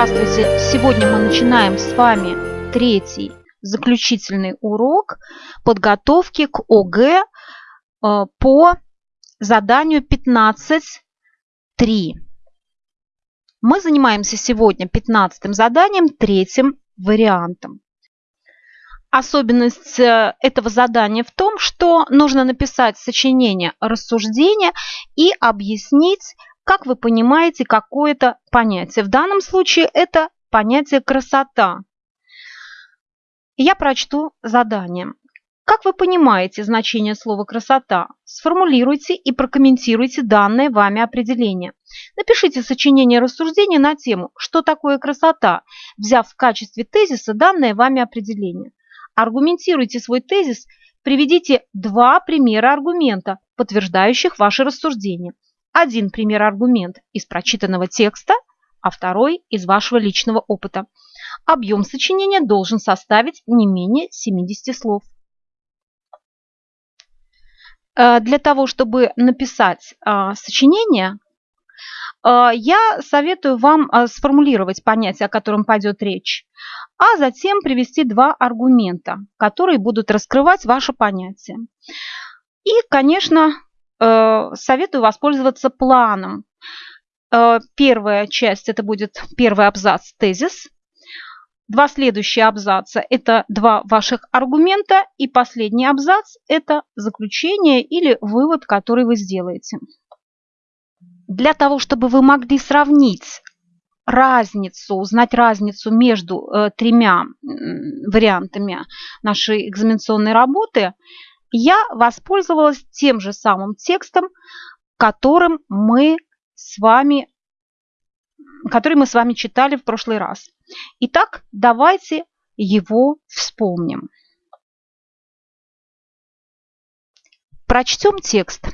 Здравствуйте! Сегодня мы начинаем с вами третий заключительный урок подготовки к ОГЭ э, по заданию 15.3. Мы занимаемся сегодня 15 заданием, третьим вариантом. Особенность э, этого задания в том, что нужно написать сочинение рассуждения и объяснить как вы понимаете какое-то понятие. В данном случае это понятие красота. Я прочту задание. Как вы понимаете значение слова «красота»? Сформулируйте и прокомментируйте данное вами определение. Напишите сочинение рассуждения на тему «Что такое красота?», взяв в качестве тезиса данное вами определение. Аргументируйте свой тезис, приведите два примера аргумента, подтверждающих ваше рассуждение – один пример аргумент из прочитанного текста, а второй из вашего личного опыта. Объем сочинения должен составить не менее 70 слов. Э, для того, чтобы написать э, сочинение, э, я советую вам сформулировать понятие, о котором пойдет речь, а затем привести два аргумента, которые будут раскрывать ваше понятие. И, конечно, советую воспользоваться планом. Э, первая часть – это будет первый абзац тезис. Два следующие абзаца – это два ваших аргумента. И последний абзац – это заключение или вывод, который вы сделаете. Для того, чтобы вы могли сравнить разницу, узнать разницу между э, тремя вариантами нашей экзаменационной работы – я воспользовалась тем же самым текстом, которым мы с вами, который мы с вами читали в прошлый раз. Итак, давайте его вспомним. Прочтем текст.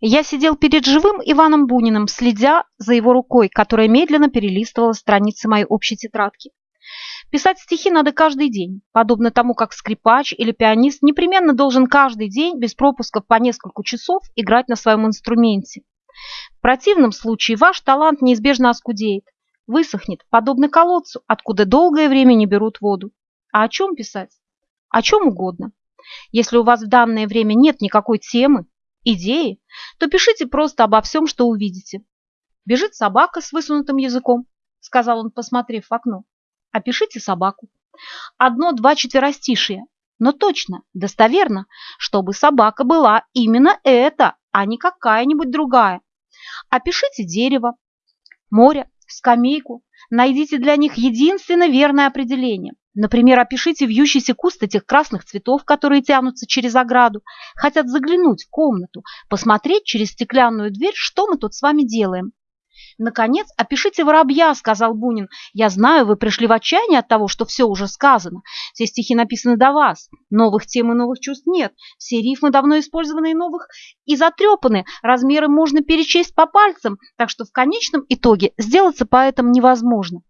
Я сидел перед живым Иваном Буниным, следя за его рукой, которая медленно перелистывала страницы моей общей тетрадки. Писать стихи надо каждый день, подобно тому, как скрипач или пианист непременно должен каждый день без пропусков по несколько часов играть на своем инструменте. В противном случае ваш талант неизбежно оскудеет, высохнет, подобно колодцу, откуда долгое время не берут воду. А о чем писать? О чем угодно. Если у вас в данное время нет никакой темы, идеи, то пишите просто обо всем, что увидите. «Бежит собака с высунутым языком», — сказал он, посмотрев в окно. Опишите собаку. Одно-два четверостишия, но точно, достоверно, чтобы собака была именно эта, а не какая-нибудь другая. Опишите дерево, море, скамейку. Найдите для них единственно верное определение. Например, опишите вьющийся куст этих красных цветов, которые тянутся через ограду, хотят заглянуть в комнату, посмотреть через стеклянную дверь, что мы тут с вами делаем. «Наконец, опишите воробья», — сказал Бунин. «Я знаю, вы пришли в отчаяние от того, что все уже сказано. Все стихи написаны до вас. Новых тем и новых чувств нет. Все рифмы давно использованы и новых и затрепаны. Размеры можно перечесть по пальцам, так что в конечном итоге сделаться поэтом невозможно».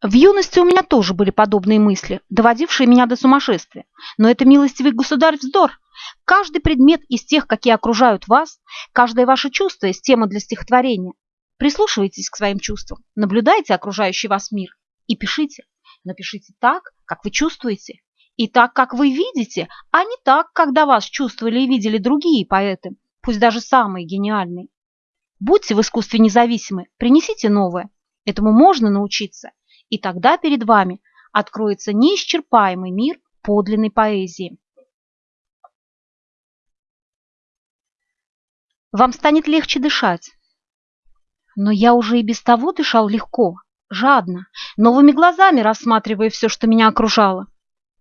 В юности у меня тоже были подобные мысли, доводившие меня до сумасшествия. Но это милостивый государь вздор. Каждый предмет из тех, какие окружают вас, каждое ваше чувство из темы для стихотворения. Прислушивайтесь к своим чувствам, наблюдайте окружающий вас мир и пишите. Напишите так, как вы чувствуете, и так, как вы видите, а не так, до вас чувствовали и видели другие поэты, пусть даже самые гениальные. Будьте в искусстве независимы, принесите новое. Этому можно научиться и тогда перед вами откроется неисчерпаемый мир подлинной поэзии. Вам станет легче дышать. Но я уже и без того дышал легко, жадно, новыми глазами рассматривая все, что меня окружало.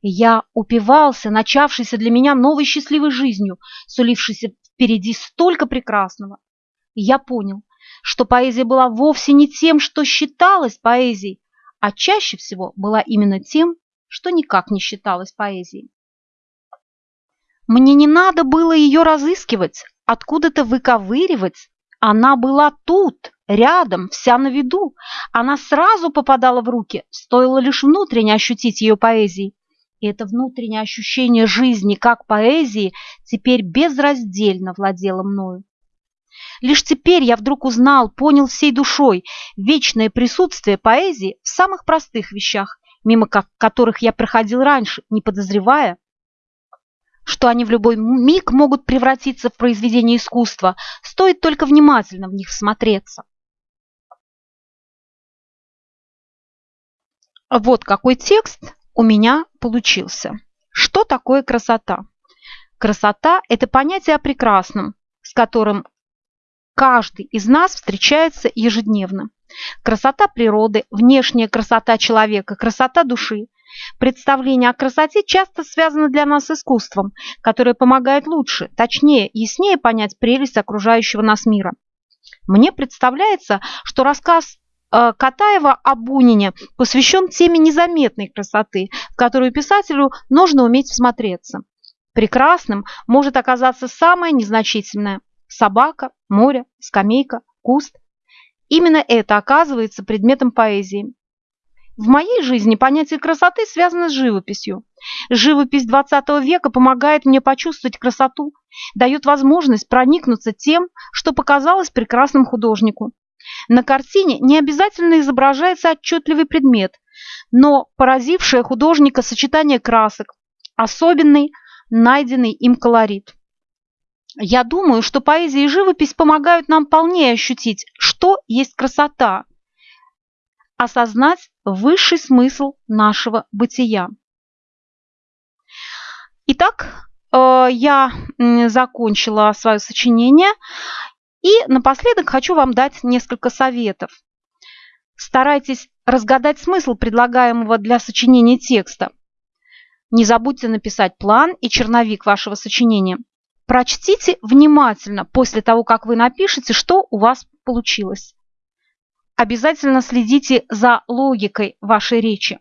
Я упивался начавшейся для меня новой счастливой жизнью, сулившейся впереди столько прекрасного. Я понял, что поэзия была вовсе не тем, что считалось поэзией, а чаще всего была именно тем, что никак не считалось поэзией. Мне не надо было ее разыскивать, откуда-то выковыривать. Она была тут, рядом, вся на виду. Она сразу попадала в руки, стоило лишь внутренне ощутить ее поэзией. И это внутреннее ощущение жизни как поэзии теперь безраздельно владело мною. Лишь теперь я вдруг узнал, понял всей душой вечное присутствие поэзии в самых простых вещах, мимо которых я проходил раньше, не подозревая, что они в любой миг могут превратиться в произведение искусства, стоит только внимательно в них всмотреться. Вот какой текст у меня получился. Что такое красота? Красота – это понятие о прекрасном, с которым каждый из нас встречается ежедневно. Красота природы, внешняя красота человека, красота души. Представление о красоте часто связано для нас с искусством, которое помогает лучше, точнее, яснее понять прелесть окружающего нас мира. Мне представляется, что рассказ э, Катаева о Бунине посвящен теме незаметной красоты, в которую писателю нужно уметь всмотреться. Прекрасным может оказаться самое незначительное – собака, море, скамейка, куст. Именно это оказывается предметом поэзии. В моей жизни понятие красоты связано с живописью. Живопись XX века помогает мне почувствовать красоту, дает возможность проникнуться тем, что показалось прекрасным художнику. На картине не обязательно изображается отчетливый предмет, но поразившее художника сочетание красок, особенный, найденный им колорит. Я думаю, что поэзия и живопись помогают нам полнее ощутить, что есть красота, осознать высший смысл нашего бытия. Итак, э, я закончила свое сочинение и напоследок хочу вам дать несколько советов. Старайтесь разгадать смысл предлагаемого для сочинения текста. Не забудьте написать план и черновик вашего сочинения. Прочтите внимательно после того, как вы напишете, что у вас получилось. Обязательно следите за логикой вашей речи.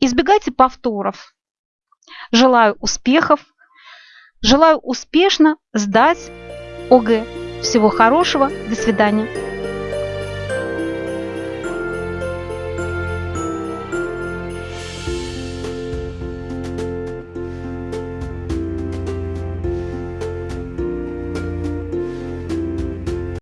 Избегайте повторов. Желаю успехов. Желаю успешно сдать ОГЭ. Всего хорошего. До свидания.